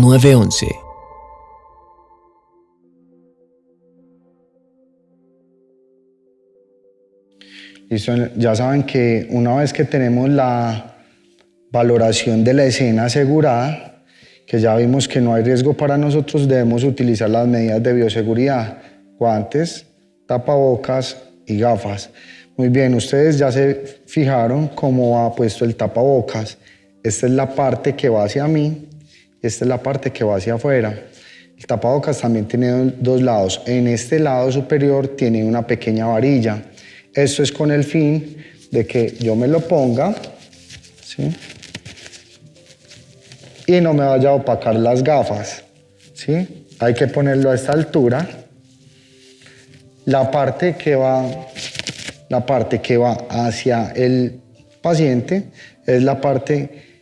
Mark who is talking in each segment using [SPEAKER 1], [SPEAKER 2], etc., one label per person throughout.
[SPEAKER 1] 911.
[SPEAKER 2] Listo, ya saben que una vez que tenemos la valoración de la escena asegurada, que ya vimos que no hay riesgo para nosotros, debemos utilizar las medidas de bioseguridad, guantes, tapabocas y gafas. Muy bien, ustedes ya se fijaron cómo va puesto el tapabocas. Esta es la parte que va hacia mí, esta es la parte que va hacia afuera. El tapabocas también tiene dos lados. En este lado superior tiene una pequeña varilla. Esto es con el fin de que yo me lo ponga ¿sí? y no me vaya a opacar las gafas. ¿sí? Hay que ponerlo a esta altura. La parte que va, la parte que va hacia el paciente es la parte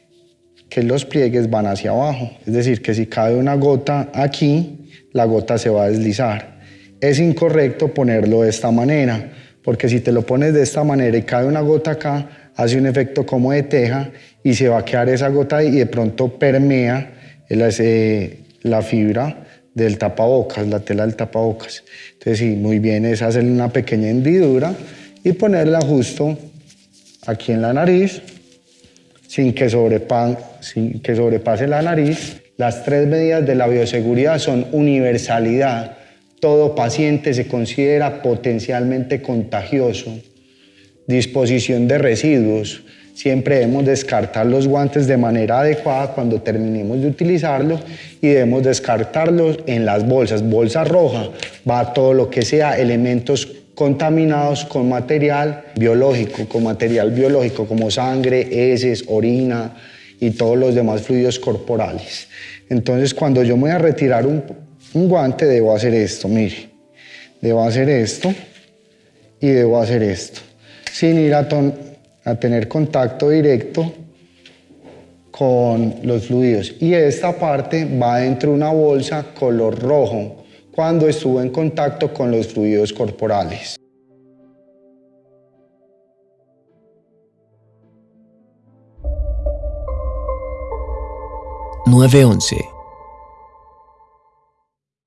[SPEAKER 2] que los pliegues van hacia abajo. Es decir, que si cae una gota aquí, la gota se va a deslizar. Es incorrecto ponerlo de esta manera, porque si te lo pones de esta manera y cae una gota acá, hace un efecto como de teja y se va a quedar esa gota y de pronto permea la fibra del tapabocas, la tela del tapabocas. Entonces sí, muy bien es hacerle una pequeña hendidura y ponerla justo aquí en la nariz sin que, sin que sobrepase la nariz. Las tres medidas de la bioseguridad son universalidad. Todo paciente se considera potencialmente contagioso. Disposición de residuos. Siempre debemos descartar los guantes de manera adecuada cuando terminemos de utilizarlos y debemos descartarlos en las bolsas. Bolsa roja va todo lo que sea elementos contaminados con material biológico, con material biológico como sangre, heces, orina y todos los demás fluidos corporales. Entonces, cuando yo me voy a retirar un, guante, debo hacer esto, mire. Debo hacer esto y debo hacer esto, sin ir a, a tener contacto directo con los fluidos. Y esta parte va dentro de una bolsa color rojo, cuando estuvo en contacto con los fluidos corporales.
[SPEAKER 1] Nueve